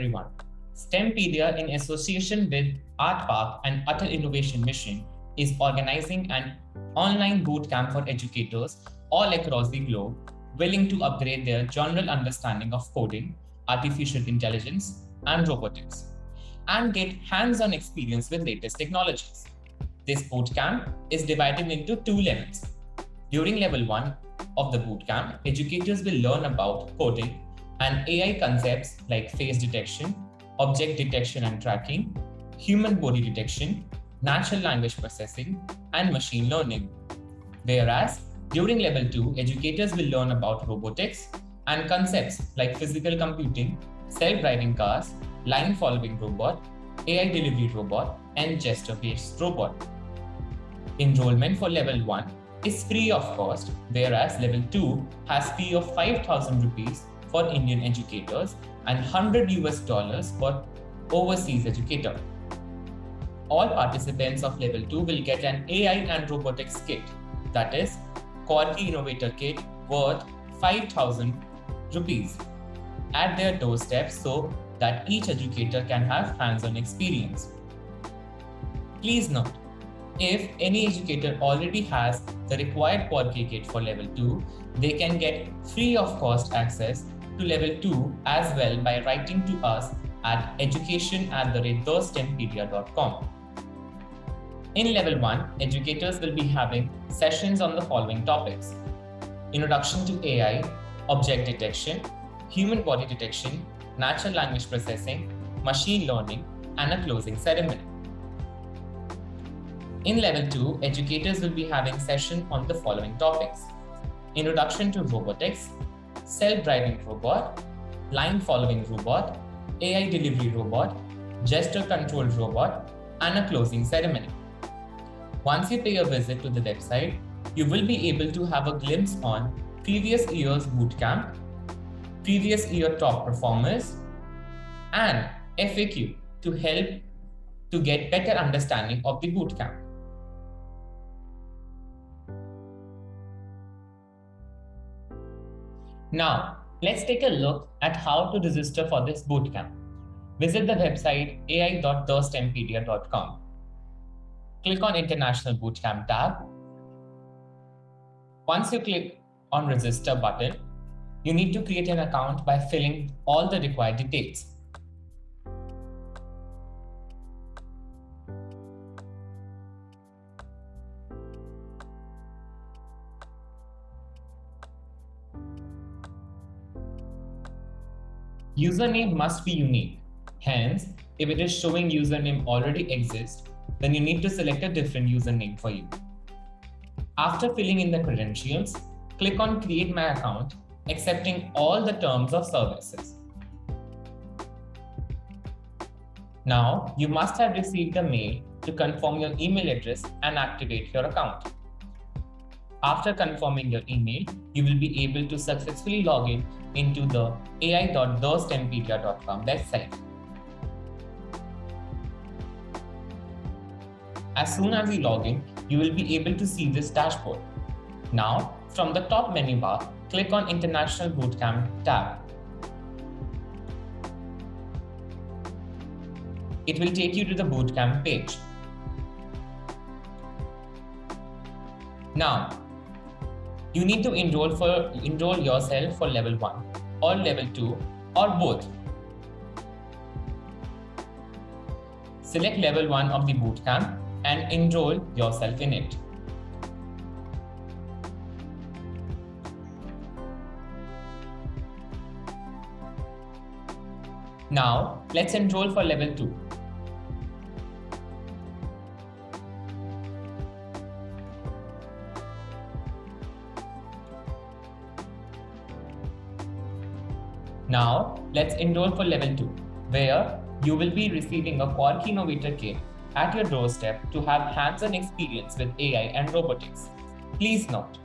everyone. STEMpedia in association with Art Park and Atal Innovation Mission is organizing an online bootcamp for educators all across the globe willing to upgrade their general understanding of coding, artificial intelligence, and robotics, and get hands-on experience with latest technologies. This bootcamp is divided into two levels. During level one of the bootcamp, educators will learn about coding and AI concepts like face detection, object detection and tracking, human body detection, natural language processing, and machine learning. Whereas during level 2, educators will learn about robotics and concepts like physical computing, self-driving cars, line-following robot, AI delivery robot, and gesture-based robot. Enrollment for level 1 is free of cost, whereas level 2 has fee of 5000 rupees for Indian educators and 100 US dollars for overseas educator. All participants of level 2 will get an AI and robotics kit, that is Quarky Innovator Kit worth 5000 rupees at their doorstep so that each educator can have hands-on experience. Please note, if any educator already has the required Quarky kit for level 2, they can get free of cost access to level 2 as well by writing to us at education at the rate In level 1, educators will be having sessions on the following topics. Introduction to AI, object detection, human body detection, natural language processing, machine learning, and a closing ceremony. In level 2, educators will be having session on the following topics. Introduction to robotics, self-driving robot, line following robot, AI delivery robot, gesture controlled robot, and a closing ceremony. Once you pay a visit to the website, you will be able to have a glimpse on previous year's bootcamp, previous year top performers, and FAQ to help to get better understanding of the bootcamp. Now, let's take a look at how to register for this bootcamp. Visit the website ai.thestempedia.com. Click on International Bootcamp tab. Once you click on Register button, you need to create an account by filling all the required details. Username must be unique. Hence, if it is showing username already exists, then you need to select a different username for you. After filling in the credentials, click on Create My Account, accepting all the terms of services. Now, you must have received a mail to confirm your email address and activate your account. After confirming your email, you will be able to successfully log in into the ai.thestempedia.com website. As soon as you log in, you will be able to see this dashboard. Now, from the top menu bar, click on International Bootcamp tab. It will take you to the bootcamp page. Now, you need to enroll for enroll yourself for level 1 or level 2 or both. Select level 1 of the bootcamp and enroll yourself in it. Now, let's enroll for level 2. Now, let's enroll for level 2, where you will be receiving a Quarky Innovator Kit at your doorstep to have hands-on experience with AI and robotics. Please note,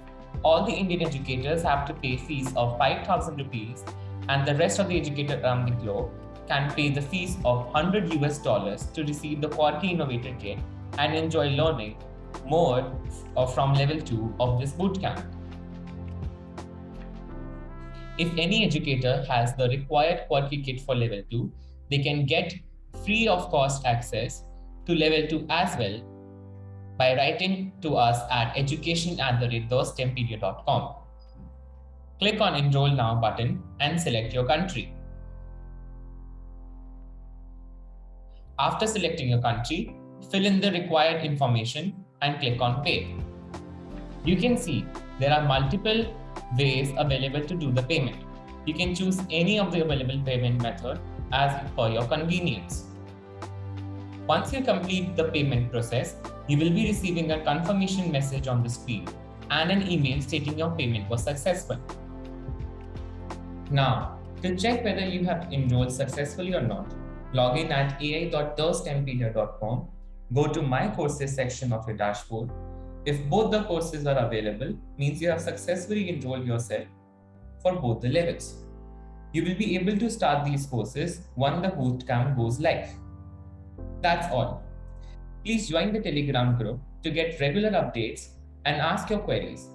all the Indian educators have to pay fees of 5,000 rupees and the rest of the educators around um, the globe can pay the fees of 100 US dollars to receive the Quarky Innovator Kit and enjoy learning more from level 2 of this bootcamp. If any educator has the required Quarky kit for level 2, they can get free of cost access to level 2 as well by writing to us at education at the. Click on Enroll Now button and select your country. After selecting your country, fill in the required information and click on Pay. You can see there are multiple ways available to do the payment. You can choose any of the available payment method as per your convenience. Once you complete the payment process, you will be receiving a confirmation message on the screen and an email stating your payment was successful. Now, to check whether you have enrolled successfully or not, log in at ai.thestempedia.com, go to My Courses section of your dashboard. If both the courses are available, means you have successfully enrolled yourself for both the levels. You will be able to start these courses when the bootcamp goes live. That's all. Please join the Telegram group to get regular updates and ask your queries.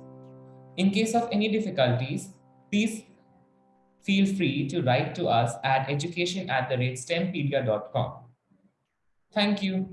In case of any difficulties, please feel free to write to us at education at the rate stempedia.com. Thank you.